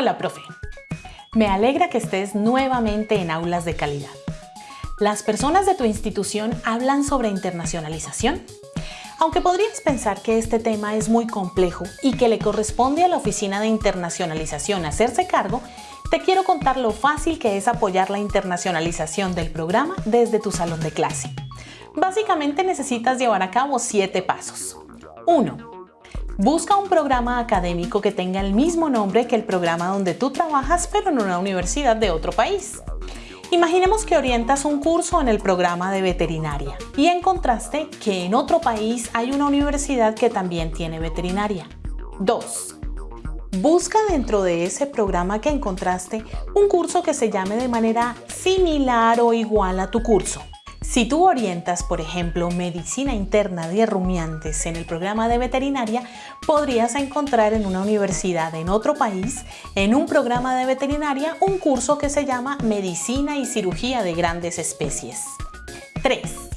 Hola, profe. Me alegra que estés nuevamente en Aulas de Calidad. ¿Las personas de tu institución hablan sobre internacionalización? Aunque podrías pensar que este tema es muy complejo y que le corresponde a la Oficina de Internacionalización hacerse cargo, te quiero contar lo fácil que es apoyar la internacionalización del programa desde tu salón de clase. Básicamente necesitas llevar a cabo siete pasos. 1. Busca un programa académico que tenga el mismo nombre que el programa donde tú trabajas, pero en una universidad de otro país. Imaginemos que orientas un curso en el programa de veterinaria y encontraste que en otro país hay una universidad que también tiene veterinaria. 2. Busca dentro de ese programa que encontraste un curso que se llame de manera similar o igual a tu curso. Si tú orientas, por ejemplo, medicina interna de rumiantes en el programa de veterinaria, podrías encontrar en una universidad en otro país, en un programa de veterinaria, un curso que se llama Medicina y Cirugía de Grandes Especies. 3.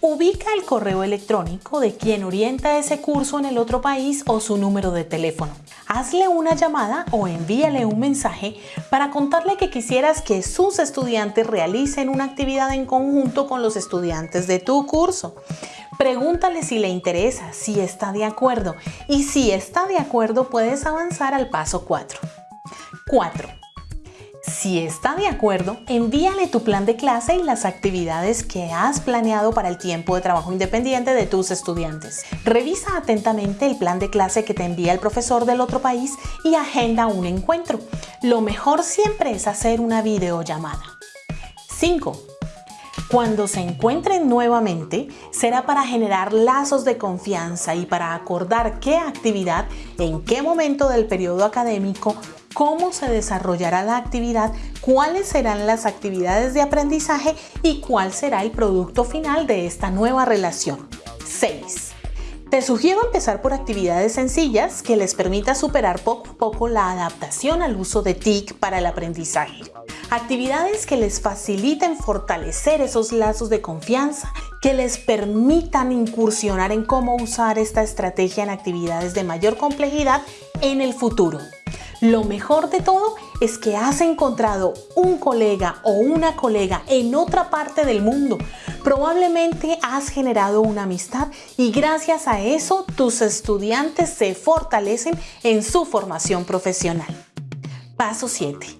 Ubica el correo electrónico de quien orienta ese curso en el otro país o su número de teléfono. Hazle una llamada o envíale un mensaje para contarle que quisieras que sus estudiantes realicen una actividad en conjunto con los estudiantes de tu curso. Pregúntale si le interesa, si está de acuerdo y si está de acuerdo puedes avanzar al paso 4. 4. Si está de acuerdo, envíale tu plan de clase y las actividades que has planeado para el tiempo de trabajo independiente de tus estudiantes. Revisa atentamente el plan de clase que te envía el profesor del otro país y agenda un encuentro. Lo mejor siempre es hacer una videollamada. 5. Cuando se encuentren nuevamente, será para generar lazos de confianza y para acordar qué actividad, en qué momento del periodo académico cómo se desarrollará la actividad, cuáles serán las actividades de aprendizaje y cuál será el producto final de esta nueva relación. 6. Te sugiero empezar por actividades sencillas que les permita superar poco a poco la adaptación al uso de TIC para el aprendizaje. Actividades que les faciliten fortalecer esos lazos de confianza, que les permitan incursionar en cómo usar esta estrategia en actividades de mayor complejidad en el futuro. Lo mejor de todo es que has encontrado un colega o una colega en otra parte del mundo. Probablemente has generado una amistad y gracias a eso tus estudiantes se fortalecen en su formación profesional. Paso 7.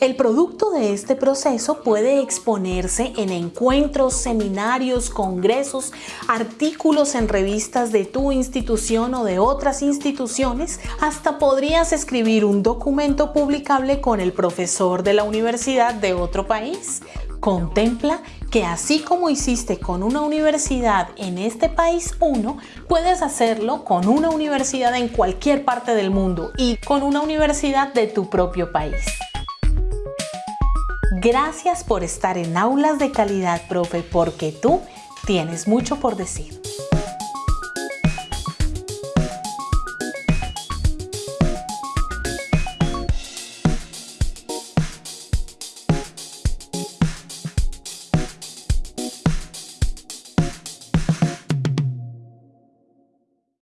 El producto de este proceso puede exponerse en encuentros, seminarios, congresos, artículos en revistas de tu institución o de otras instituciones, hasta podrías escribir un documento publicable con el profesor de la universidad de otro país. Contempla que así como hiciste con una universidad en este país 1, puedes hacerlo con una universidad en cualquier parte del mundo y con una universidad de tu propio país. Gracias por estar en Aulas de Calidad, profe, porque tú tienes mucho por decir.